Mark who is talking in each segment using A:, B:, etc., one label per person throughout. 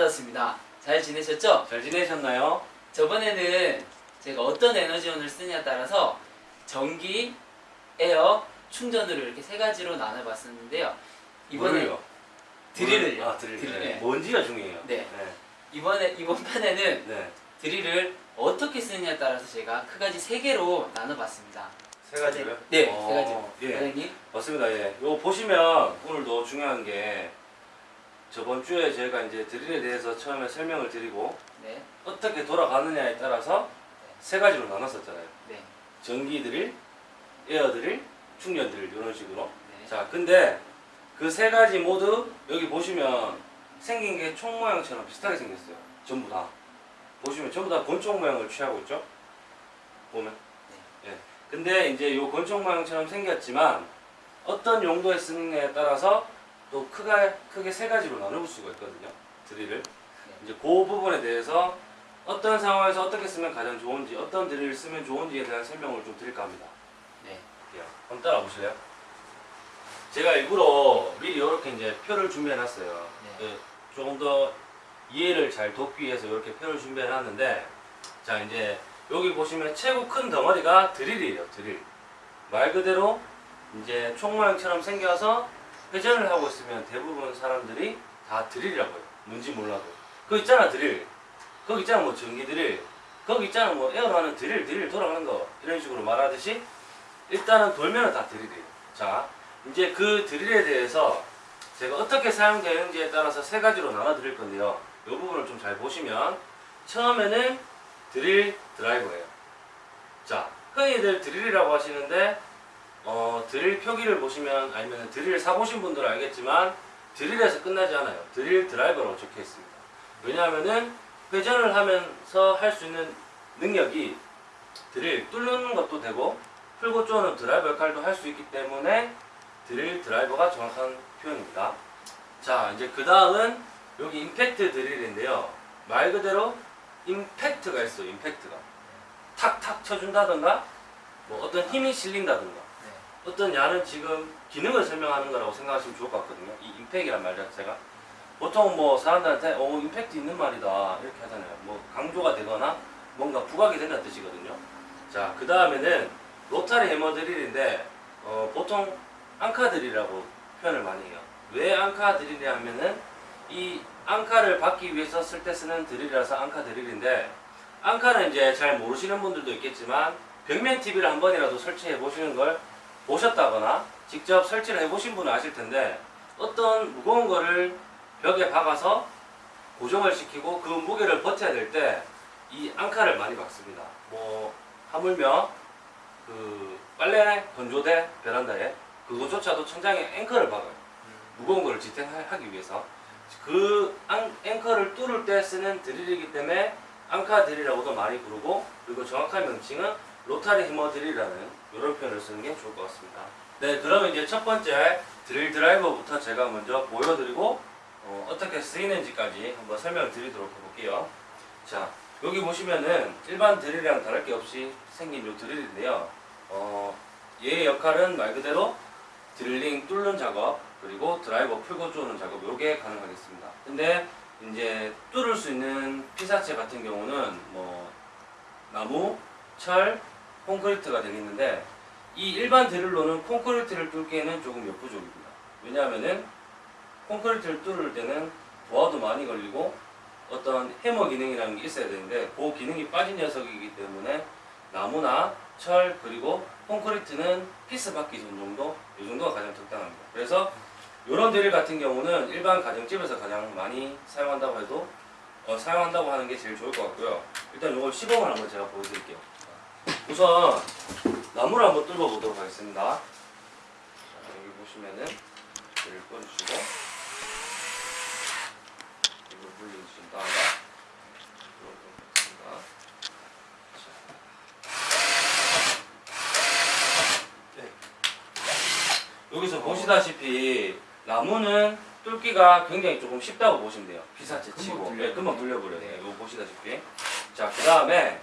A: 브라더스입니다. 잘 지내셨죠?
B: 잘 지내셨나요?
A: 저번에는 제가 어떤 에너지원을 쓰냐에 따라서 전기, 에어, 충전으로 이렇게 세 가지로 나눠봤었는데요. 이번에
B: 뭐를요?
A: 드릴을요.
B: 아 드릴.
A: 드릴.
B: 네.
A: 네.
B: 뭔지가 중요해요.
A: 네. 이번에 이번 편에는
B: 네.
A: 드릴을 어떻게 쓰느냐에 따라서 제가 크가지 세 개로 나눠봤습니다.
B: 세 가지로요?
A: 네,
B: 어,
A: 세 가지로.
B: 예.
A: 사장님.
B: 맞습니다. 예. 요 보시면 오늘도 중요한 게 저번 주에 저희가 이제 드릴에 대해서 처음에 설명을 드리고
A: 네,
B: 어떻게 돌아가느냐에 따라서 세 가지로 나눴었잖아요.
A: 네,
B: 전기 드릴, 에어 드릴, 충전 드릴 이런 식으로.
A: 네.
B: 자, 근데 그 세 가지 모두 여기 보시면 생긴 게 총 모양처럼 비슷하게 생겼어요. 전부 다. 보시면 전부 다 권총 모양을 취하고 있죠? 보면. 예. 근데 이제 요 권총 모양처럼 생겼지만 어떤 용도에 쓰느냐에 따라서 또 크게, 크게 세 가지로 나눠볼 수가 있거든요. 드릴을. 이제 그 부분에 대해서 어떤 상황에서 어떻게 쓰면 가장 좋은지, 어떤 드릴을 쓰면 좋은지에 대한 설명을 좀 드릴까 합니다.
A: 네.
B: 예, 한번 따라 보실래요? 제가 일부러 미리 이렇게 이제 표를 준비해 놨어요.
A: 네.
B: 예, 조금 더 이해를 잘 돕기 위해서 이렇게 표를 준비해 놨는데, 자, 이제 여기 보시면 최고 큰 덩어리가 드릴이에요, 드릴. 말 그대로 이제 총 모양처럼 생겨서 회전을 하고 있으면 대부분 사람들이 다 드릴이라고 해요. 뭔지 몰라도. 그거 있잖아, 드릴. 거기 있잖아, 뭐 전기 드릴. 거기 있잖아, 뭐 에어로 하는 드릴, 드릴 돌아가는 거. 이런 식으로 말하듯이 일단은 돌면은 다 드릴이에요. 자, 이제 그 드릴에 대해서 제가 어떻게 사용되는지에 따라서 세 가지로 나눠 드릴 건데요. 이 부분을 좀 잘 보시면 처음에는 드릴 드라이버예요. 자, 흔히들 드릴이라고 하시는데 어, 드릴 표기를 보시면 아니면 드릴 사보신 분들은 알겠지만 드릴에서 끝나지 않아요. 드릴 드라이버라고 적혀 있습니다. 왜냐하면은 회전을 하면서 할 수 있는 능력이 드릴 뚫는 것도 되고 풀고 쪼는 드라이버 역할도 할 수 있기 때문에 드릴 드라이버가 정확한 표현입니다. 자, 이제 그 다음은 여기 임팩트 드릴인데요. 말 그대로 임팩트가 있어요. 임팩트가 탁탁 쳐준다던가 뭐 어떤 힘이 실린다던가
A: 네.
B: 어떤 야는 지금 기능을 설명하는 거라고 생각하시면 좋을 것 같거든요. 이 임팩이란 말 자체가 보통 뭐 사람들한테 어 임팩트 있는 말이다 이렇게 하잖아요. 뭐 강조가 되거나 뭔가 부각이 된다는 뜻이거든요. 자, 그 다음에는 로타리 해머 드릴인데 어, 보통 앙카 드릴이라고 표현을 많이 해요. 왜 앙카 드릴이냐 하면은 이 앙카를 받기 위해서 쓸 때 쓰는 드릴이라서 앙카 드릴인데 앙카는 이제 잘 모르시는 분들도 있겠지만 벽면 TV를 한 번이라도 설치해 보시는 걸 보셨다거나 직접 설치를 해보신 분은 아실 텐데 어떤 무거운 거를 벽에 박아서 고정을 시키고 그 무게를 버텨야 될 때 이 앙카를 많이 박습니다. 뭐 하물며 그 빨래 건조대 베란다에 그거조차도 천장에 앵커를 박아요. 무거운 거를 지탱하기 위해서 그 앙, 앵커를 뚫을 때 쓰는 드릴이기 때문에 앙카 드릴이라고도 많이 부르고 그리고 정확한 명칭은 로타리 해머 드릴이라는 이런 표현을 쓰는 게 좋을 것 같습니다. 네, 그러면 이제 첫 번째 드릴 드라이버부터 제가 먼저 보여드리고 어, 떻게 쓰이는지까지 한번 설명을 드리도록 해볼게요. 자, 여기 보시면은 일반 드릴이랑 다를 게 없이 생긴 이 드릴인데요. 어, 얘의 역할은 말 그대로 드릴링 뚫는 작업 그리고 드라이버 풀고 쪼는 작업 요게 가능하겠습니다. 근데 이제 뚫을 수 있는 피사체 같은 경우는 뭐 나무, 철, 콘크리트가 되겠는데 이 일반 드릴로는 콘크리트를 뚫기에는 조금 역부족입니다. 왜냐하면은 콘크리트를 뚫을 때는 부하도 많이 걸리고 어떤 해머 기능이라는 게 있어야 되는데 그 기능이 빠진 녀석이기 때문에 나무나 철 그리고 콘크리트는 피스 박기 전 정도 이 정도가 가장 적당합니다. 그래서 이런 드릴 같은 경우는 일반 가정집에서 가장 많이 사용한다고 해도 어, 사용한다고 하는 게 제일 좋을 것 같고요. 일단 이걸 시범을 한번 제가 보여드릴게요. 우선 나무를 한번 뚫어 보도록 하겠습니다. 자, 여기 보시면은 드릴 꺼주시고 이걸 물려주신 다음에. 네. 여기서 보시다시피 나무는 뚫기가 굉장히 조금 쉽다고 보시면 돼요. 피사체
A: 금방
B: 치고
A: 뚫려요.
B: 네, 금방 뚫려버려요.
A: 네.
B: 이거 보시다시피 자 그 다음에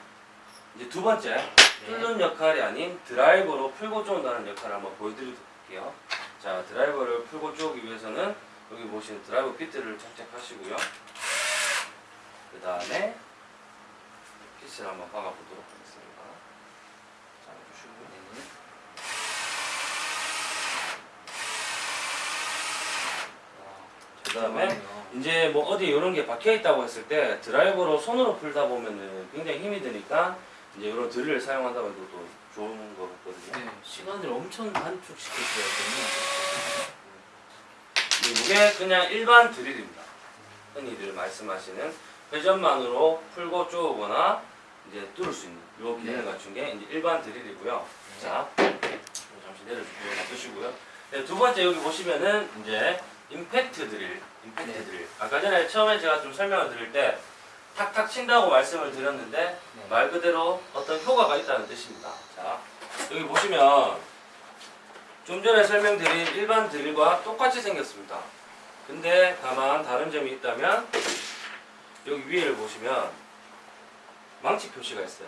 B: 이제 두 번째
A: 네.
B: 뚫는 역할이 아닌 드라이버로 풀고 쪼는다는 역할을 한번 보여드릴게요. 자 드라이버를 풀고 쪼기 위해서는 여기 보시는 드라이브 비트를 장착하시고요. 그 다음에 피스를 한번 박아보도록 하겠습니다. 자, 주시고요.
A: 네.
B: 그 다음에 이제 뭐 어디 이런 게 박혀 있다고 했을 때 드라이버로 손으로 풀다 보면은 굉장히 힘이 드니까 이제 이런 드릴을 사용한다고 해도 또 좋은 거 같거든요.
A: 네, 시간을 엄청 단축시켜줘야
B: 이게 그냥 일반 드릴입니다. 흔히들 말씀하시는 회전만으로 풀고 쪼거나 이제 뚫을 수 있는 요 기능을
A: 네.
B: 갖춘 게 이제 일반 드릴이고요.
A: 되거든요.
B: 자, 잠시 내려주시고 놔두시고요. 네, 두 번째 여기 보시면은 이제 임팩트 드릴, 임팩트
A: 네.
B: 드릴. 아까 전에 처음에 제가 좀 설명을 드릴 때 탁탁 친다고 말씀을 드렸는데
A: 네.
B: 말 그대로 어떤 효과가 있다는 뜻입니다. 자, 여기 보시면 좀 전에 설명드린 일반 드릴과 똑같이 생겼습니다. 근데 다만 다른 점이 있다면 여기 위에를 보시면 망치 표시가 있어요.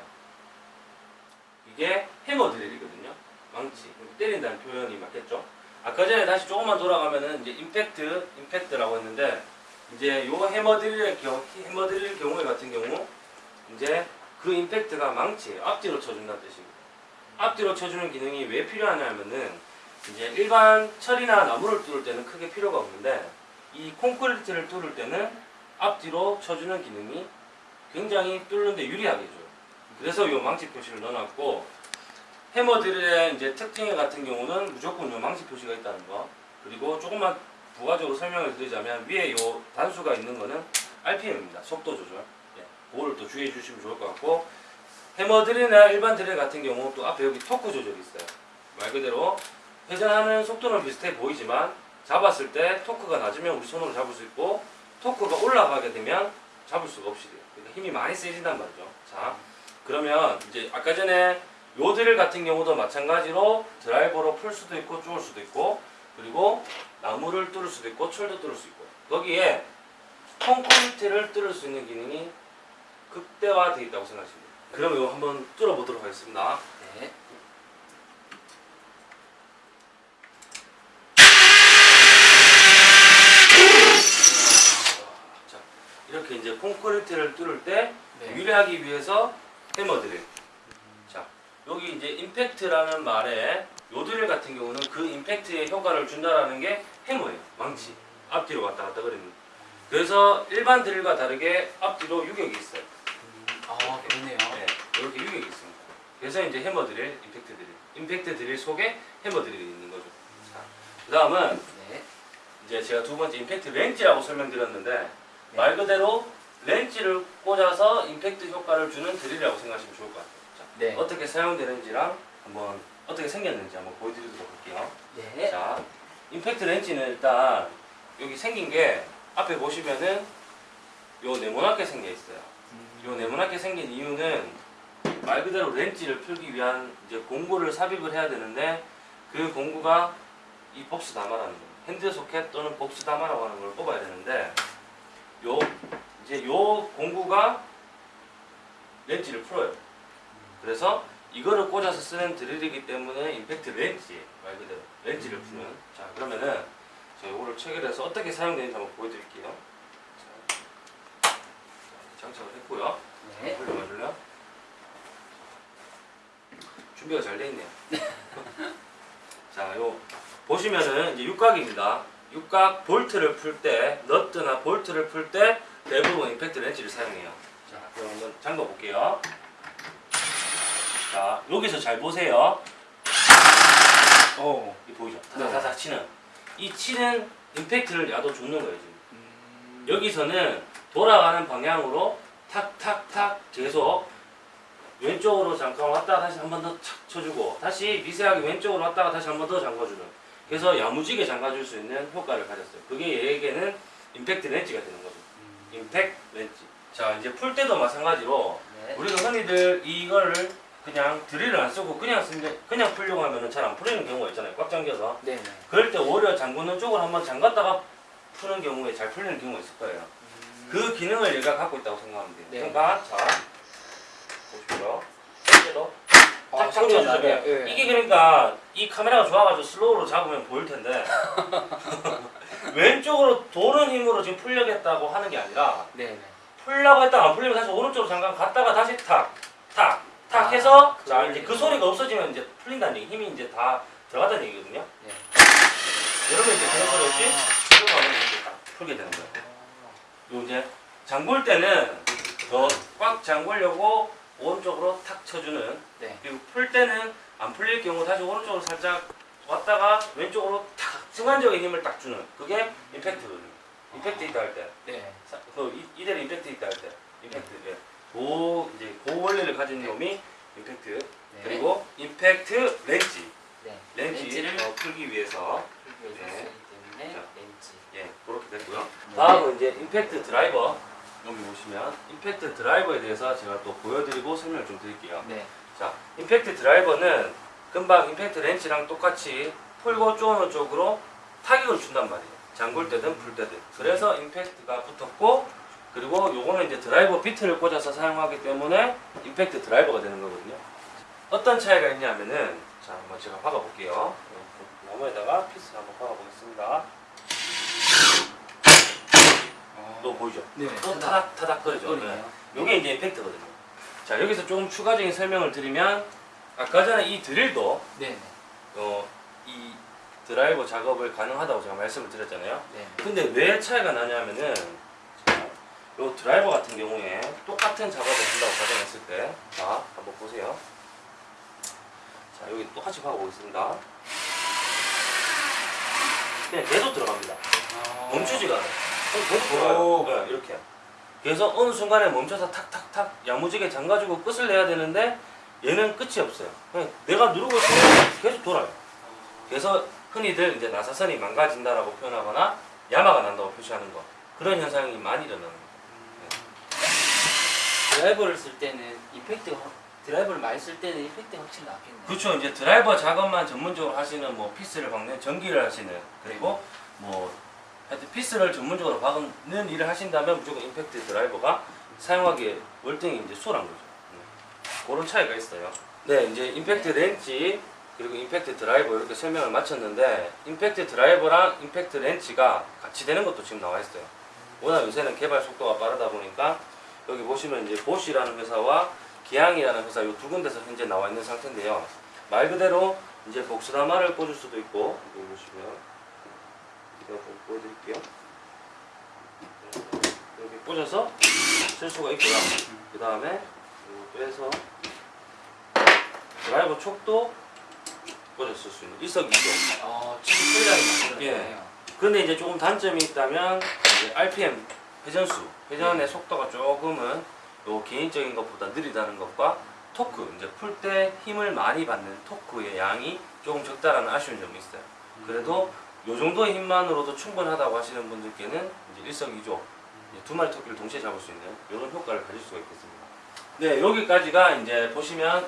B: 이게 해머 드릴이거든요. 망치. 때린다는 표현이 맞겠죠? 아까 전에 다시 조금만 돌아가면은 이제 임팩트, 임팩트라고 했는데 이제 요 해머 드릴의 경우, 해머 드릴 경우에 같은 경우 이제 그 임팩트가 망치예요. 앞뒤로 쳐준다는 뜻입니다. 앞뒤로 쳐주는 기능이 왜 필요하냐면은 이제 일반 철이나 나무를 뚫을 때는 크게 필요가 없는데 이 콘크리트를 뚫을 때는 앞뒤로 쳐주는 기능이 굉장히 뚫는데 유리하게 줘요. 그래서 이 망치 표시를 넣어놨고 해머 드릴의 이제 특징 같은 경우는 무조건 이 망치 표시가 있다는 거 그리고 조금만 부가적으로 설명을 드리자면 위에 이 단수가 있는 거는 RPM입니다. 속도 조절. 예, 그거를 또 주의해 주시면 좋을 것 같고 해머 드릴이나 일반 드릴 같은 경우 또 앞에 여기 토크 조절이 있어요. 말 그대로 회전하는 속도는 비슷해 보이지만 잡았을 때 토크가 낮으면 우리 손으로 잡을 수 있고 토크가 올라가게 되면 잡을 수가 없이 돼요. 그러니까 힘이 많이 세진단 말이죠. 자, 그러면 이제 아까 전에 요 드릴 같은 경우도 마찬가지로 드라이버로 풀 수도 있고 쪼을 수도 있고 그리고 나무를 뚫을 수도 있고 철도 뚫을 수 있고 거기에 콘크리트를 뚫을 수 있는 기능이 극대화되어 있다고 생각하시면 돼요. 그럼 이거 한번 뚫어보도록 하겠습니다.
A: 네.
B: 자, 이렇게 이제 콘크리트를 뚫을 때
A: 네.
B: 유리하기 위해서 해머 드릴. 자, 여기 이제 임팩트라는 말에 요 드릴 같은 경우는 그 임팩트에 효과를 준다라는 게 해머예요. 망치. 앞뒤로 왔다 갔다 그리는. 그래서 일반 드릴과 다르게 앞뒤로 유격이 있어요.
A: 아 그러네요.
B: 네, 이렇게 유격이 있습니다. 그래서 이제 해머 드릴, 임팩트 드릴. 임팩트 드릴 속에 해머 드릴이 있는 거죠. 자, 그 다음은
A: 네.
B: 이제 제가 두 번째 임팩트 렌치라고 설명드렸는데
A: 네.
B: 말 그대로 렌치를 꽂아서 임팩트 효과를 주는 드릴이라고 생각하시면 좋을 것 같아요. 자,
A: 네.
B: 어떻게 사용되는지랑 한번 어떻게 생겼는지 한번 보여드리도록 할게요.
A: 네.
B: 자, 임팩트 렌치는 일단 여기 생긴 게 앞에 보시면은 요 네모나게 생겨 있어요. 요 네모나게 생긴 이유는 말 그대로 렌치를 풀기 위한 이제 공구를 삽입을 해야 되는데 그 공구가 이 복스 다마라는 거예요. 핸드 소켓 또는 복스 다마라고 하는 걸 뽑아야 되는데 요 이제 요 공구가 렌치를 풀어요. 그래서 이거를 꽂아서 쓰는 드릴이기 때문에 임팩트 렌치 말 그대로 렌치를 푸는 자 그러면은 제가 이거를 체결해서 어떻게 사용되는지 한번 보여드릴게요. 자, 자, 장착을 했고요.
A: 네.
B: 올려봐줄래요? 준비가 잘 돼 있네요. 자, 요 보시면은 이제 육각입니다. 육각 볼트를 풀 때, 너트나 볼트를 풀 때 대부분 임팩트 렌치를 사용해요. 자, 그럼 한번 잠궈 볼게요. 자, 여기서 잘 보세요.
A: 오.
B: 이 보이죠? 타닥타닥 치는. 이 치는 임팩트를 야도 줬는 거예요, 지금.
A: 음.
B: 여기서는 돌아가는 방향으로 탁탁탁 계속 왼쪽으로 잠깐 왔다가 다시 한 번 더 착 쳐주고 다시 미세하게 왼쪽으로 왔다가 다시 한 번 더 잠궈주는 그래서 야무지게 잠가줄 수 있는 효과를 가졌어요 그게 얘에게는 임팩트 렌치가 되는 거죠
A: 음.
B: 임팩트 렌치 자 이제 풀 때도 마찬가지로
A: 네.
B: 우리가 흔히들 이거를 그냥 드릴을 안 쓰고 그냥 쓰는데 그냥 풀려고 하면은 잘 안 풀리는 경우가 있잖아요 꽉 잠겨서
A: 네. 네.
B: 그럴 때 오히려 잠그는 쪽을 한번 잠갔다가 푸는 경우에 잘 풀리는 경우가 있을 거예요
A: 음.
B: 그 기능을 얘가 갖고 있다고 생각하면 돼요.
A: 네.
B: 그러니까 자 보시고요. 이제도
A: 아, 소리가
B: 쳐주세요.
A: 예.
B: 이게 그러니까 이 카메라가 좋아가지고 슬로우로 잡으면 보일 텐데 왼쪽으로 도는 힘으로 지금 풀려겠다고 하는 게 아니라
A: 네네.
B: 풀려고 했다가 안 풀리면 다시 오른쪽으로 잠깐 갔다가 다시 탁, 탁, 탁
A: 아,
B: 해서 자 이제 그 소리가 없어지면 이제 풀린다는 얘기 힘이 이제 다 들어간다는 얘기거든요.
A: 네.
B: 여러분 이제 그런 소리 없이 하면 이렇게 딱 풀게 되는 거예요. 요 이제 잠글 때는 더 꽉 잠글려고 오른쪽으로 탁 쳐주는
A: 네.
B: 그리고 풀 때는 안 풀릴 경우 다시 오른쪽으로 살짝 왔다가 왼쪽으로 탁 순간적인 힘을 딱 주는 그게 임팩트거든요. 임팩트 있다 할 때.
A: 네.
B: 사- 그 이- 이대로 임팩트 있다 할 때. 임팩트. 예. 그 이제 그 원리를 가진 놈이 임팩트.
A: 네.
B: 그리고 임팩트 렌치.
A: 네.
B: 렌치
A: 렌치를
B: 어, 풀기 위해서
A: 풀기
B: 네. 자.
A: 렌치.
B: 예 그렇게 됐고요.
A: 네.
B: 다음은 이제 임팩트 드라이버. 여기 보시면 임팩트 드라이버에 대해서 제가 또 보여드리고 설명을 좀 드릴게요.
A: 네.
B: 자, 임팩트 드라이버는 금방 임팩트 렌치랑 똑같이 풀고 쪼는 쪽으로 타격을 준단 말이에요. 잠글 때든 풀 때든. 그래서 임팩트가 붙었고 그리고 요거는 이제 드라이버 비트를 꽂아서 사용하기 때문에 임팩트 드라이버가 되는 거거든요. 어떤 차이가 있냐면은 자, 한번 제가 박아 볼게요. 나무에다가 피스 한번 박아 보겠습니다. 너 보이죠?
A: 네.
B: 또 타닥 타닥 거리죠. 네. 요게 이제 임팩트거든요. 자, 여기서 조금 추가적인 설명을 드리면 아까 전에 이 드릴도
A: 네.
B: 어, 이 드라이버 작업을 가능하다고 제가 말씀을 드렸잖아요.
A: 네.
B: 근데 왜 차이가 나냐면은 자, 요 드라이버 같은 경우에 똑같은 작업을 한다고 가정했을 때 자, 한번 보세요. 자, 여기 똑같이 박아보겠습니다. 그냥 계속 들어갑니다.
A: 아.
B: 멈추지가 않아요. 계속
A: 오.
B: 돌아요. 네, 이렇게. 그래서 어느 순간에 멈춰서 탁탁탁 야무지게 잠가주고 끝을 내야 되는데 얘는 끝이 없어요. 그냥 내가 누르고 있으면 계속 돌아요. 그래서 흔히들 이제 나사선이 망가진다라고 표현하거나 야마가 난다고 표시하는 거 그런 현상이 많이 일어나는 거예요.
A: 드라이버를 쓸 때는 확- 드라이버를 많이 쓸 때는 임팩트가 확실히 낫겠네요.
B: 그렇죠. 이제 드라이버 작업만 전문적으로 하시는 뭐 피스를 박는 전기를 하시는 그리고 뭐 하여튼 피스를 전문적으로 박는 일을 하신다면 무조건 임팩트 드라이버가 사용하기에 월등히 이제 수월한 거죠. 음. 그런 차이가 있어요. 네, 이제 임팩트 렌치 그리고 임팩트 드라이버 이렇게 설명을 마쳤는데 임팩트 드라이버랑 임팩트 렌치가 같이 되는 것도 지금 나와 있어요. 워낙 요새는 개발 속도가 빠르다 보니까 여기 보시면 이제 보쉬라는 회사와 계양이라는 회사 이 두 군데서 현재 나와 있는 상태인데요. 말 그대로 이제 복수다마를 꽂을 수도 있고 여기 보시면 제가 좀 보여드릴게요. 여기 꽂아서 쓸 수가 있고요. 그 다음에 빼서 드라이버 촉도 꽂아 쓸 수 있는 일석이조.
A: 어, 지금 풀량이 만들어졌네요.
B: 근데 이제 조금 단점이 있다면 이제 RPM 회전수 회전의 속도가 조금은 요 개인적인 것보다 느리다는 것과 토크 이제 풀 때 힘을 많이 받는 토크의 양이 조금 적다라는 아쉬운 점이 있어요. 그래도 요 정도의 힘만으로도 충분하다고 하시는 분들께는 이제 일석이조 이제 두 마리 토끼를 동시에 잡을 수 있는 이런 효과를 가질 수가 있겠습니다. 네 여기까지가 이제 보시면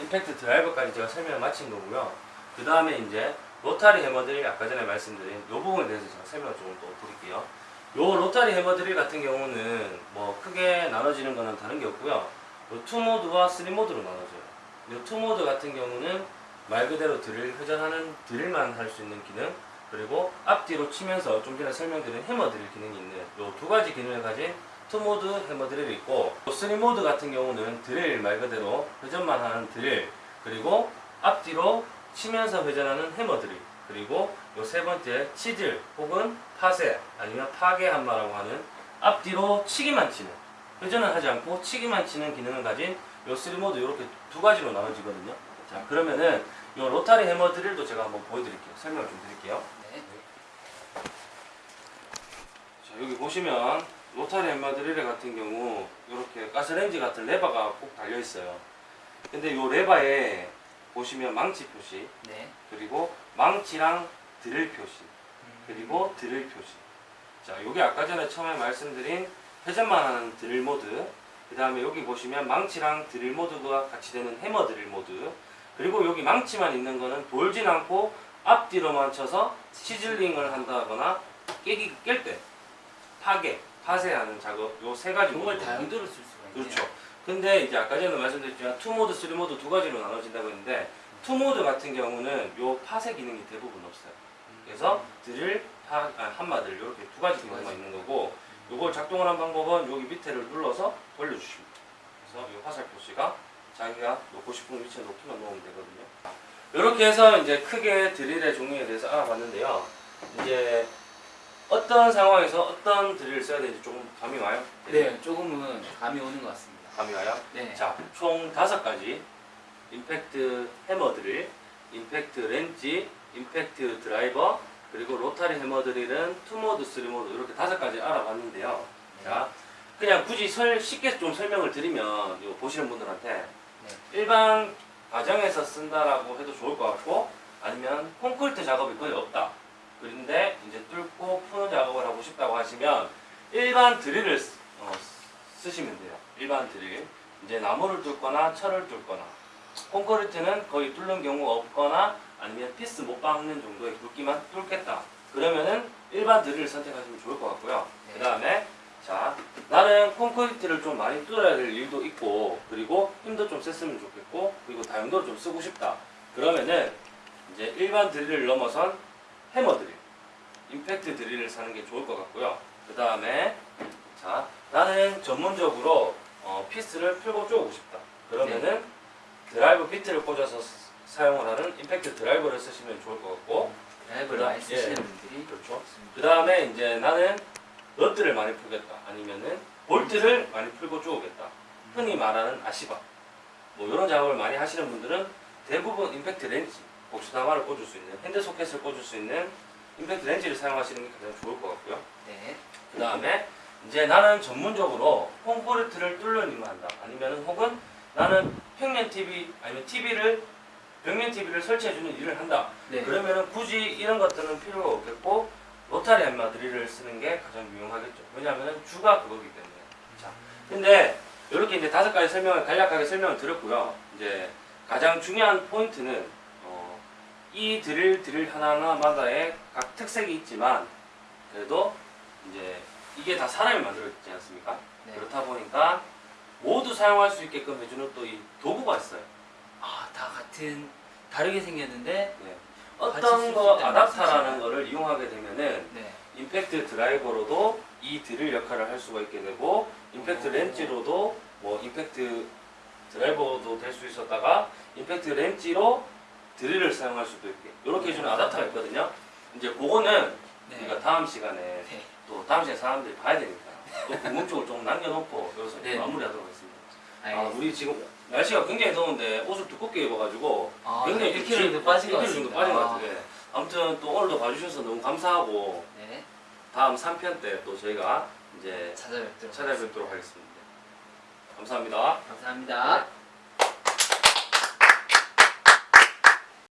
B: 임팩트 드라이버까지 제가 설명을 마친 거고요. 그 다음에 이제 로타리 해머드릴 아까 전에 말씀드린 이 부분에 대해서 제가 설명을 좀 또 드릴게요. 요 로타리 해머드릴 같은 경우는 뭐 크게 나눠지는 거는 다른 게 없고요. 요 two mode와 three mode로 나눠져요. 요 two mode 같은 경우는 말 그대로 드릴 회전하는 드릴만 할 수 있는 기능 그리고 앞뒤로 치면서 좀 전에 설명드린 해머 드릴 기능이 있는 요 두 가지 기능을 가진 two mode 해머 드릴이 있고 요 three mode 같은 경우는 드릴 말 그대로 회전만 하는 드릴 그리고 앞뒤로 치면서 회전하는 해머 드릴 그리고 요 세 번째 chisel 혹은 파쇄 아니면 파괴 함마라고 하는 앞뒤로 치기만 치는 회전을 하지 않고 치기만 치는 기능을 가진 요 three mode 이렇게 두 가지로 나눠지거든요. 자 그러면은 요 로타리 해머 드릴도 제가 한번 보여드릴게요. 설명을 좀 드릴게요.
A: 네.
B: 자 여기 보시면 로타리 해머 드릴 같은 경우 이렇게 가스레인지 같은 레버가 꼭 달려 있어요. 근데 요 레버에 보시면 망치 표시
A: 네.
B: 그리고 망치랑 드릴 표시 그리고 드릴 표시. 자, 요게 아까 전에 처음에 말씀드린 회전만 하는 드릴 모드. 그 다음에 여기 보시면 망치랑 드릴 모드가 같이 되는 해머 드릴 모드. 그리고 여기 망치만 있는 거는 돌진 않고 앞뒤로만 쳐서 chiseling을 한다거나 깨기 깰 때 파괴, 파쇄하는 작업 요 세 가지
A: 정말. 다용도로 쓸 수가 있네요.
B: 그렇죠. 근데 이제 아까 전에 말씀드렸지만 two mode, three mode 두 가지로 나눠진다고 했는데 two mode 같은 경우는 요 파쇄 기능이 대부분 없어요. 그래서 드릴 하, 아, 함마 드릴 이렇게 두 가지 경우가 있는 거고 이걸 작동하는 방법은 여기 밑에를 눌러서 돌려주십니다. 그래서 이 화살 표시가 자기가 놓고 싶은 위치에 놓기만 놓으면 되거든요. 이렇게 해서 이제 크게 드릴의 종류에 대해서 알아봤는데요. 이제 어떤 상황에서 어떤 드릴을 써야 되는지 조금 감이 와요?
A: 네, 조금은 감이 오는 것 같습니다.
B: 감이 와요?
A: 네.
B: 자, 총 다섯 가지 임팩트 해머 드릴, 임팩트 렌치, 임팩트 드라이버, 그리고 로타리 해머 드릴은 2모드, 3모드 이렇게 다섯 가지 알아봤는데요. 자, 그냥 굳이 설, 쉽게 좀 설명을 드리면 이거 보시는 분들한테 일반 가정에서 쓴다라고 해도 좋을 것 같고 아니면 콘크리트 작업이 거의 없다. 그런데 이제 뚫고 푸는 작업을 하고 싶다고 하시면 일반 드릴을 쓰- 어, 쓰시면 돼요. 일반 드릴. 이제 나무를 뚫거나 철을 뚫거나 콘크리트는 거의 뚫는 경우가 없거나 아니면 피스 못 박는 정도의 굵기만 뚫겠다. 그러면은 일반 드릴을 선택하시면 좋을 것 같고요.
A: 네.
B: 그 다음에 자 나는 콘크리트를 좀 많이 뚫어야 될 일도 있고 그리고 힘도 좀 셌으면 좋겠고 그리고 다용도를 좀 쓰고 싶다. 그러면은 이제 일반 드릴을 넘어선 해머 드릴, 임팩트 드릴을 사는 게 좋을 것 같고요. 그 다음에 자 나는 전문적으로 어, 피스를 풀고 쪼고 싶다. 그러면은 드라이브 비트를 꽂아서 스- 사용을 하는 임팩트 드라이버를 쓰시면 좋을 것 같고
A: 드라이버를 많이 쓰시는
B: 예.
A: 분들이
B: 그렇죠. 그 다음에 이제 나는 너트를 많이 풀겠다. 아니면은 볼트를 많이 풀고 쪼겠다. 흔히 말하는 아시바. 뭐 이런 작업을 많이 하시는 분들은 대부분 임팩트 렌치, 복스다마를 꽂을 수 있는 핸드 소켓을 꽂을 수 있는 임팩트 렌치를 사용하시는 게 가장 좋을 것 같고요.
A: 네.
B: 그 다음에 이제 나는 전문적으로 콘크리트를 뚫는 일만 한다. 아니면은 혹은 나는 평면 TV 아니면 TV를 벽면 TV를 설치해주는 일을 한다.
A: 네.
B: 그러면은 굳이 이런 것들은 필요가 없겠고 로타리 함마 드릴을 쓰는 게 가장 유용하겠죠. 왜냐하면 주가 그거기 때문에. 자, 근데 이렇게 이제 다섯 가지 설명을 간략하게 설명을 드렸고요. 이제 가장 중요한 포인트는 어, 이 드릴 드릴 하나하나마다의 각 특색이 있지만 그래도 이제 이게 다 사람이 만들어졌지 않습니까?
A: 네.
B: 그렇다 보니까 모두 사용할 수 있게끔 해주는 또 이 도구가 있어요.
A: 아, 다 같은 다르게 생겼는데
B: 네. 어떤 거 아답타라는? 거를 이용하게 되면은
A: 네.
B: 임팩트 드라이버로도 이 드릴 역할을 할 수가 있게 되고 임팩트
A: 오.
B: 렌치로도 뭐 임팩트 드라이버도 될 수 있었다가 임팩트 렌치로 드릴을 사용할 수도 있게 이렇게 해주는 아답타가 있거든요. 이제 그거는
A: 네.
B: 우리가 다음 시간에
A: 네.
B: 또 다음 시간에 사람들이 봐야 되니까 또 궁금증을 좀 남겨놓고 여기서
A: 네.
B: 마무리하도록 하겠습니다. 아,
A: 알겠습니다.
B: 우리 지금 날씨가 굉장히 더운데 옷을 두껍게 입어가지고
A: 아,
B: 굉장히
A: 1kg 정도 빠진 것
B: 1kg
A: 같습니다.
B: 정도 빠진 것
A: 아,
B: 같아요. 아무튼 또 오늘도 봐주셔서 너무 감사하고
A: 네.
B: 다음 3편 때 또 저희가 이제
A: 찾아뵙도록
B: 찾아뵙도록 하겠습니다. 감사합니다.
A: 감사합니다.